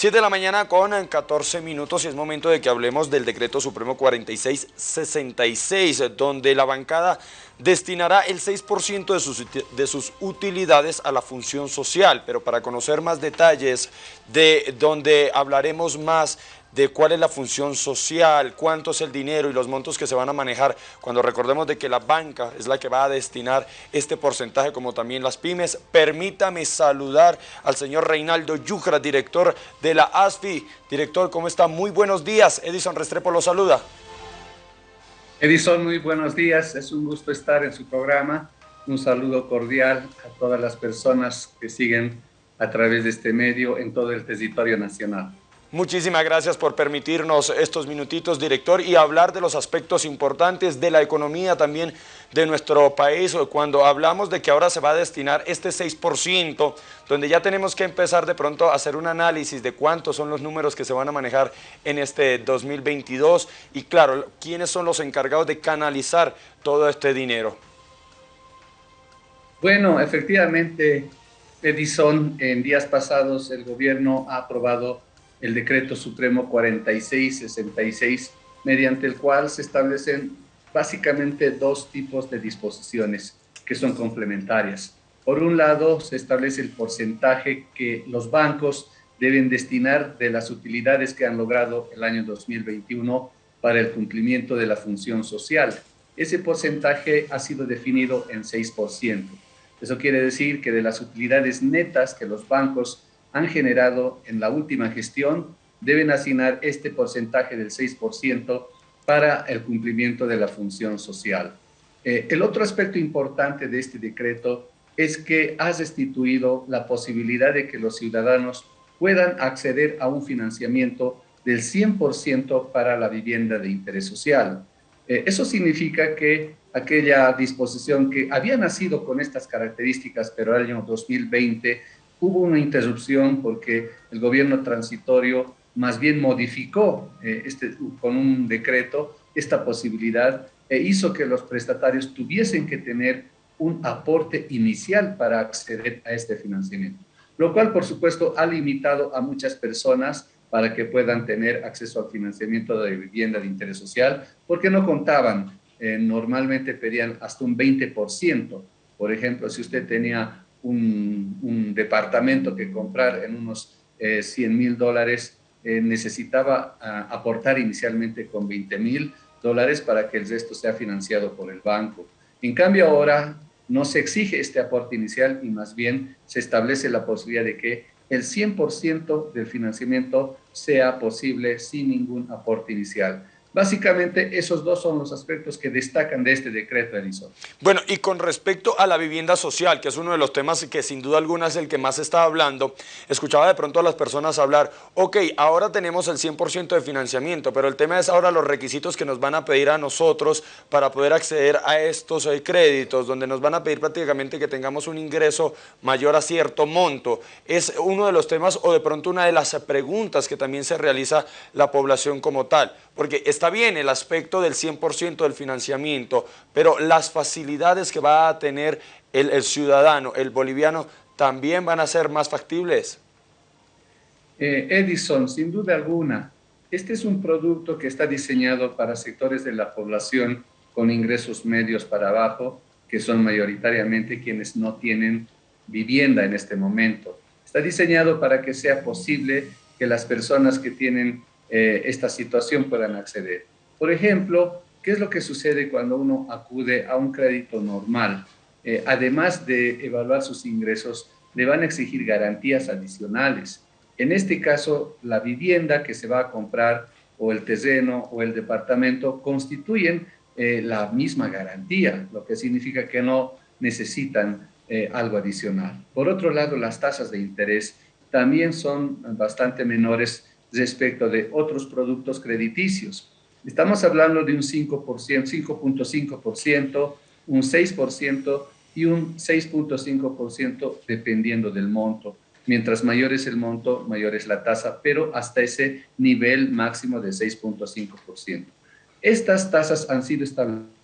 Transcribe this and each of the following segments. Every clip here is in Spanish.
7 de la mañana con 14 minutos y es momento de que hablemos del decreto supremo 4666, donde la bancada destinará el 6% de sus, de sus utilidades a la función social. Pero para conocer más detalles de donde hablaremos más de cuál es la función social, cuánto es el dinero y los montos que se van a manejar, cuando recordemos de que la banca es la que va a destinar este porcentaje, como también las pymes. Permítame saludar al señor Reinaldo Yucra, director de la ASFI. Director, ¿cómo está? Muy buenos días. Edison Restrepo lo saluda. Edison, muy buenos días. Es un gusto estar en su programa. Un saludo cordial a todas las personas que siguen a través de este medio en todo el territorio nacional. Muchísimas gracias por permitirnos estos minutitos, director, y hablar de los aspectos importantes de la economía también de nuestro país. Cuando hablamos de que ahora se va a destinar este 6%, donde ya tenemos que empezar de pronto a hacer un análisis de cuántos son los números que se van a manejar en este 2022 y claro, quiénes son los encargados de canalizar todo este dinero. Bueno, efectivamente, Edison, en días pasados el gobierno ha aprobado el decreto supremo 4666, mediante el cual se establecen básicamente dos tipos de disposiciones que son complementarias. Por un lado, se establece el porcentaje que los bancos deben destinar de las utilidades que han logrado el año 2021 para el cumplimiento de la función social. Ese porcentaje ha sido definido en 6%. Eso quiere decir que de las utilidades netas que los bancos han generado en la última gestión deben asignar este porcentaje del 6% para el cumplimiento de la función social. Eh, el otro aspecto importante de este decreto es que has restituido la posibilidad de que los ciudadanos puedan acceder a un financiamiento del 100% para la vivienda de interés social. Eh, eso significa que aquella disposición que había nacido con estas características, pero el año 2020 hubo una interrupción porque el gobierno transitorio más bien modificó eh, este, con un decreto esta posibilidad e hizo que los prestatarios tuviesen que tener un aporte inicial para acceder a este financiamiento, lo cual por supuesto ha limitado a muchas personas para que puedan tener acceso al financiamiento de vivienda de interés social, porque no contaban, eh, normalmente pedían hasta un 20%. Por ejemplo, si usted tenía un, departamento que comprar en unos 100 eh, mil dólares, eh, necesitaba ah, aportar inicialmente con 20 mil dólares para que el resto sea financiado por el banco. En cambio ahora no se exige este aporte inicial y más bien se establece la posibilidad de que el 100% del financiamiento sea posible sin ningún aporte inicial. Básicamente, esos dos son los aspectos que destacan de este decreto, Edison. Bueno, y con respecto a la vivienda social, que es uno de los temas que sin duda alguna es el que más se está hablando, escuchaba de pronto a las personas hablar, ok, ahora tenemos el 100% de financiamiento, pero el tema es ahora los requisitos que nos van a pedir a nosotros para poder acceder a estos eh, créditos, donde nos van a pedir prácticamente que tengamos un ingreso mayor a cierto monto. Es uno de los temas o de pronto una de las preguntas que también se realiza la población como tal, porque está bien el aspecto del 100% del financiamiento, pero las facilidades que va a tener el, ciudadano, el boliviano, también van a ser más factibles. Eh, Edison, sin duda alguna, este es un producto que está diseñado para sectores de la población con ingresos medios para abajo, que son mayoritariamente quienes no tienen vivienda en este momento. Está diseñado para que sea posible que las personas que tienen eh, esta situación puedan acceder. Por ejemplo, ¿qué es lo que sucede cuando uno acude a un crédito normal? Eh, además de evaluar sus ingresos, le van a exigir garantías adicionales. En este caso, la vivienda que se va a comprar o el terreno o el departamento constituyen eh, la misma garantía, lo que significa que no necesitan algo adicional. Por otro lado, las tasas de interés también son bastante menores respecto de otros productos crediticios. Estamos hablando de un 5%, 5.5%, un 6% y un 6.5% dependiendo del monto. Mientras mayor es el monto, mayor es la tasa, pero hasta ese nivel máximo de 6.5%. Estas tasas han sido establecidas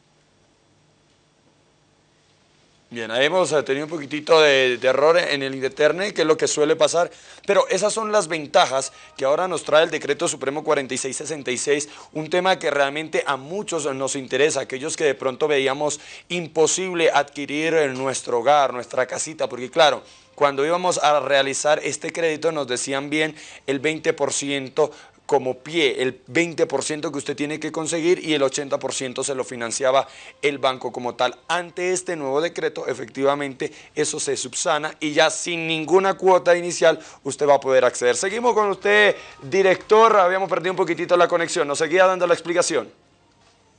Bien, ahí hemos eh, tenido un poquitito de, error en el Indeterne, que es lo que suele pasar, pero esas son las ventajas que ahora nos trae el Decreto Supremo 4666, un tema que realmente a muchos nos interesa, aquellos que de pronto veíamos imposible adquirir nuestro hogar, nuestra casita, porque claro, cuando íbamos a realizar este crédito nos decían bien el 20% como pie el 20% que usted tiene que conseguir y el 80% se lo financiaba el banco como tal. Ante este nuevo decreto, efectivamente, eso se subsana y ya sin ninguna cuota inicial usted va a poder acceder. Seguimos con usted, director. Habíamos perdido un poquitito la conexión. ¿Nos seguía dando la explicación?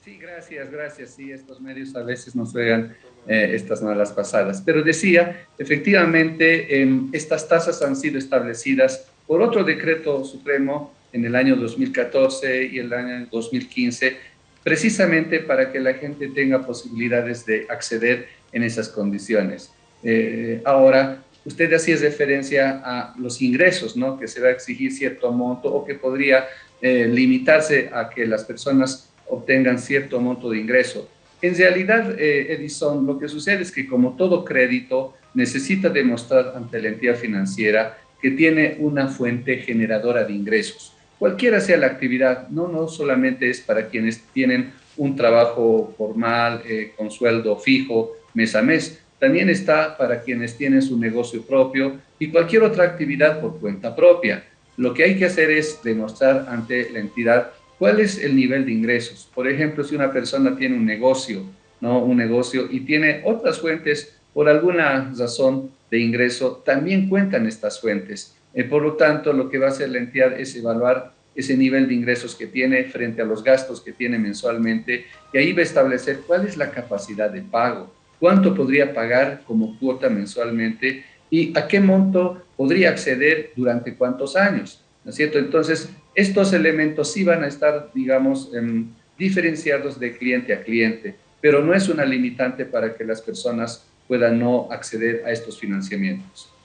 Sí, gracias, gracias. Sí, estos medios a veces nos juegan eh, estas malas pasadas. Pero decía, efectivamente, em, estas tasas han sido establecidas por otro decreto supremo en el año 2014 y el año 2015, precisamente para que la gente tenga posibilidades de acceder en esas condiciones. Eh, ahora, usted hacía referencia a los ingresos, ¿no? Que se va a exigir cierto monto o que podría eh, limitarse a que las personas obtengan cierto monto de ingreso. En realidad, eh, Edison, lo que sucede es que como todo crédito necesita demostrar ante la entidad financiera que tiene una fuente generadora de ingresos cualquiera sea la actividad, no, no solamente es para quienes tienen un trabajo formal, eh, con sueldo fijo, mes a mes, también está para quienes tienen su negocio propio y cualquier otra actividad por cuenta propia. Lo que hay que hacer es demostrar ante la entidad cuál es el nivel de ingresos. Por ejemplo, si una persona tiene un negocio, ¿no? Un negocio y tiene otras fuentes por alguna razón de ingreso, también cuentan estas fuentes. Eh, por lo tanto, lo que va a hacer la entidad es evaluar ese nivel de ingresos que tiene frente a los gastos que tiene mensualmente y ahí va a establecer cuál es la capacidad de pago, cuánto podría pagar como cuota mensualmente y a qué monto podría acceder durante cuántos años, ¿no es cierto? Entonces, estos elementos sí van a estar, digamos, em, diferenciados de cliente a cliente, pero no es una limitante para que las personas puedan no acceder a estos financiamientos.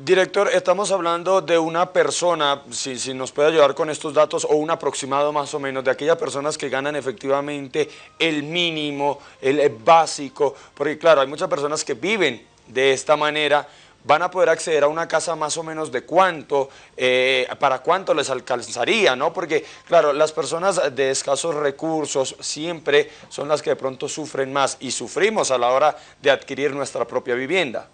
Director, estamos hablando de una persona, si, si, nos puede ayudar con estos datos, o un aproximado más o menos de aquellas personas que ganan efectivamente el mínimo, el básico, porque claro, hay muchas personas que viven de esta manera, van a poder acceder a una casa más o menos de cuánto, eh, para cuánto les alcanzaría, ¿no? Porque, claro, las personas de escasos recursos siempre son las que de pronto sufren más y sufrimos a la hora de adquirir nuestra propia vivienda.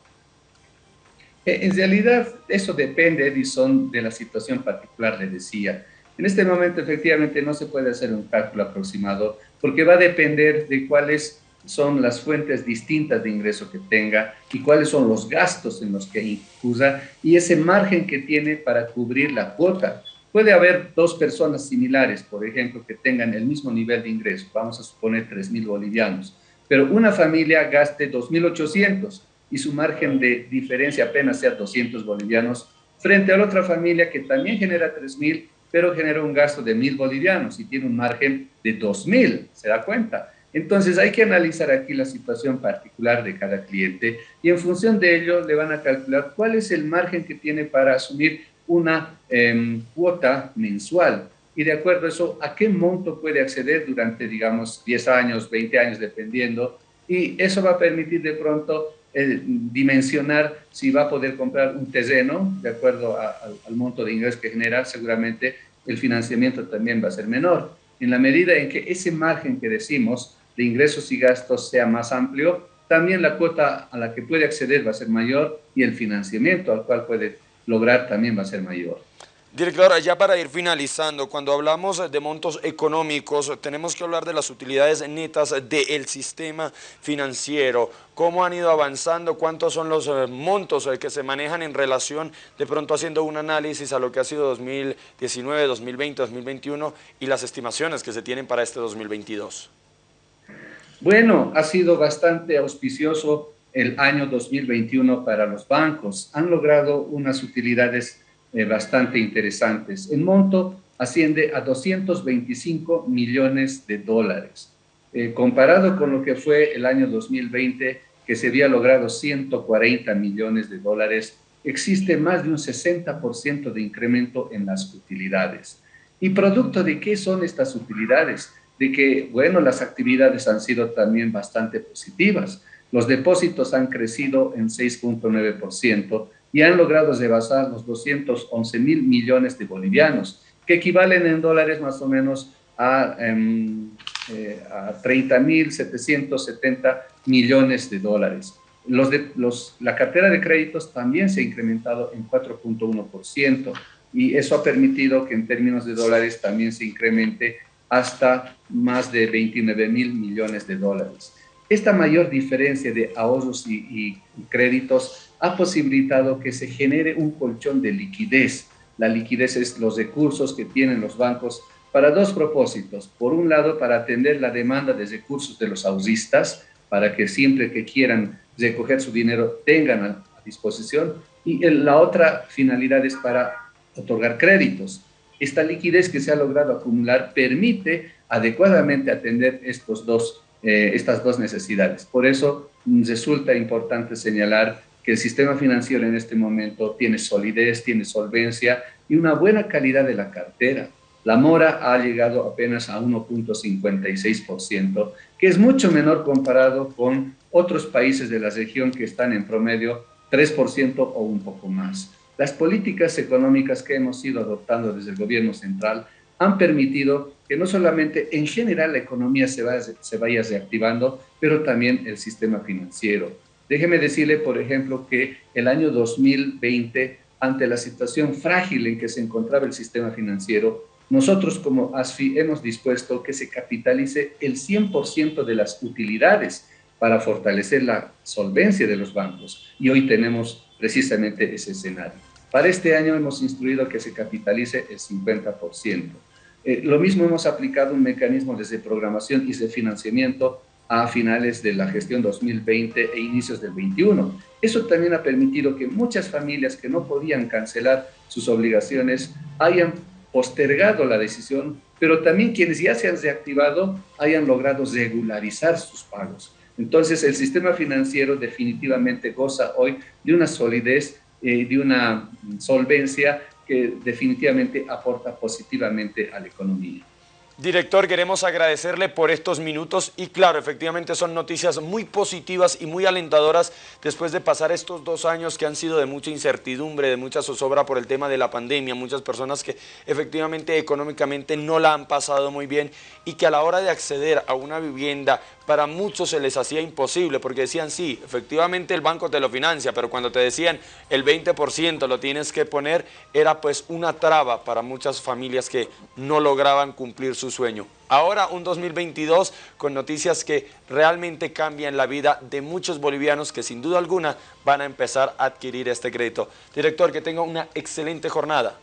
Eh, en realidad, eso depende, Edison, de la situación particular, le decía. En este momento, efectivamente, no se puede hacer un cálculo aproximado porque va a depender de cuáles son las fuentes distintas de ingreso que tenga y cuáles son los gastos en los que incurra y ese margen que tiene para cubrir la cuota. Puede haber dos personas similares, por ejemplo, que tengan el mismo nivel de ingreso, vamos a suponer 3.000 bolivianos, pero una familia gaste 2.800 y su margen de diferencia apenas sea 200 bolivianos, frente a la otra familia que también genera 3.000, pero genera un gasto de 1.000 bolivianos y tiene un margen de 2.000, ¿se da cuenta? Entonces hay que analizar aquí la situación particular de cada cliente y en función de ello le van a calcular cuál es el margen que tiene para asumir una em, cuota mensual y de acuerdo a eso, a qué monto puede acceder durante, digamos, 10 años, 20 años, dependiendo, y eso va a permitir de pronto dimensionar si va a poder comprar un terreno de acuerdo al monto de ingresos que genera, seguramente el financiamiento también va a ser menor. En la medida en que ese margen que decimos de ingresos y gastos sea más amplio, también la cuota a la que puede acceder va a ser mayor y el financiamiento al cual puede lograr también va a ser mayor. Director, ya para ir finalizando, cuando hablamos de montos económicos, tenemos que hablar de las utilidades netas del sistema financiero, cómo han ido avanzando, cuántos son los eh, montos eh, que se manejan en relación, de pronto haciendo un análisis a lo que ha sido 2019, 2020, 2021 y las estimaciones que se tienen para este 2022. Bueno, ha sido bastante auspicioso el año 2021 para los bancos. Han logrado unas utilidades eh, bastante interesantes. El monto asciende a 225 millones de dólares. Eh, comparado con lo que fue el año 2020, que se había logrado 140 millones de dólares, existe más de un 60% de incremento en las utilidades. ¿Y producto de qué son estas utilidades? De que, bueno, las actividades han sido también bastante positivas. Los depósitos han crecido en 6.9% y han logrado rebasar los 211 mil millones de bolivianos, que equivalen en dólares más o menos a, em, eh, a 30 mil 770 millones de dólares. Los de, los, la cartera de créditos también se ha incrementado en 4.1% y eso ha permitido que en términos de dólares también se incremente hasta más de 29 mil millones de dólares. Esta mayor diferencia de ahorros y, y, créditos ha posibilitado que se genere un colchón de liquidez. La liquidez es los recursos que tienen los bancos para dos propósitos. Por un lado, para atender la demanda de recursos de los ahorristas, para que siempre que quieran recoger su dinero tengan a, disposición. Y la otra finalidad es para otorgar créditos. Esta liquidez que se ha logrado acumular permite adecuadamente atender estos dos, eh, estas dos necesidades. Por eso mm, resulta importante señalar que el sistema financiero en este momento tiene solidez, tiene solvencia y una buena calidad de la cartera. La mora ha llegado apenas a 1.56%, que es mucho menor comparado con otros países de la región que están en promedio 3% o un poco más. Las políticas económicas que hemos ido adoptando desde el gobierno central han permitido que no solamente en general la economía se vaya, se vaya reactivando, pero también el sistema financiero. Déjeme decirle, por ejemplo, que el año 2020, ante la situación frágil en que se encontraba el sistema financiero, nosotros como ASFI hemos dispuesto que se capitalice el 100% de las utilidades para fortalecer la solvencia de los bancos y hoy tenemos precisamente ese escenario. Para este año hemos instruido que se capitalice el 50%. Eh, lo mismo hemos aplicado un mecanismo desde programación y de financiamiento a finales de la gestión 2020 e inicios del 21. Eso también ha permitido que muchas familias que no podían cancelar sus obligaciones hayan postergado la decisión, pero también quienes ya se han reactivado hayan logrado regularizar sus pagos. Entonces, el sistema financiero definitivamente goza hoy de una solidez, eh, de una solvencia que definitivamente aporta positivamente a la economía. Director, queremos agradecerle por estos minutos y claro, efectivamente son noticias muy positivas y muy alentadoras después de pasar estos dos años que han sido de mucha incertidumbre, de mucha zozobra por el tema de la pandemia, muchas personas que efectivamente económicamente no la han pasado muy bien y que a la hora de acceder a una vivienda para muchos se les hacía imposible porque decían sí, efectivamente el banco te lo financia, pero cuando te decían el 20% lo tienes que poner, era pues una traba para muchas familias que no lograban cumplir su sueño. Ahora un 2022 con noticias que realmente cambian la vida de muchos bolivianos que sin duda alguna van a empezar a adquirir este crédito. Director, que tenga una excelente jornada.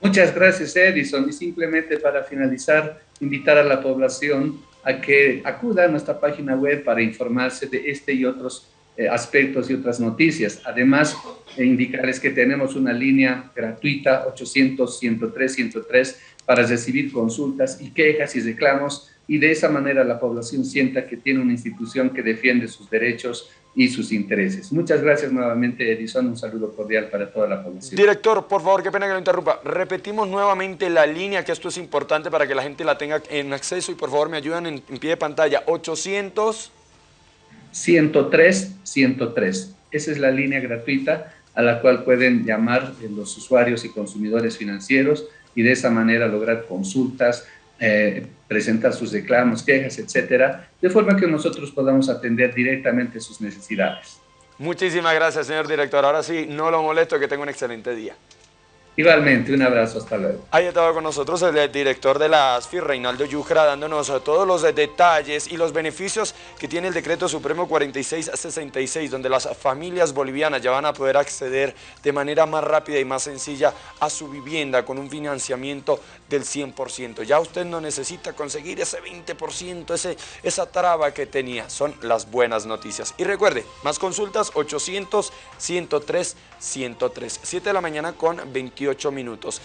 Muchas gracias Edison y simplemente para finalizar, invitar a la población a que acuda a nuestra página web para informarse de este y otros eh, aspectos y otras noticias. Además, eh, indicarles que tenemos una línea gratuita 800-103-103 para recibir consultas y quejas y reclamos y de esa manera la población sienta que tiene una institución que defiende sus derechos y sus intereses. Muchas gracias nuevamente, Edison. Un saludo cordial para toda la población. Director, por favor, qué pena que lo interrumpa. Repetimos nuevamente la línea, que esto es importante para que la gente la tenga en acceso y por favor me ayudan en, pie de pantalla. 800... 103 103. Esa es la línea gratuita a la cual pueden llamar los usuarios y consumidores financieros y de esa manera lograr consultas, eh, presentar sus reclamos, quejas, etcétera, de forma que nosotros podamos atender directamente sus necesidades. Muchísimas gracias, señor director. Ahora sí, no lo molesto, que tenga un excelente día. Igualmente, un abrazo, hasta luego. Ahí estaba con nosotros el director de la ASFI, Reinaldo Yucra, dándonos todos los detalles y los beneficios que tiene el Decreto Supremo 4666, donde las familias bolivianas ya van a poder acceder de manera más rápida y más sencilla a su vivienda con un financiamiento del 100%. Ya usted no necesita conseguir ese 20%, ese, esa traba que tenía. Son las buenas noticias. Y recuerde, más consultas 800 103 103. 7 de la mañana con 28 minutos.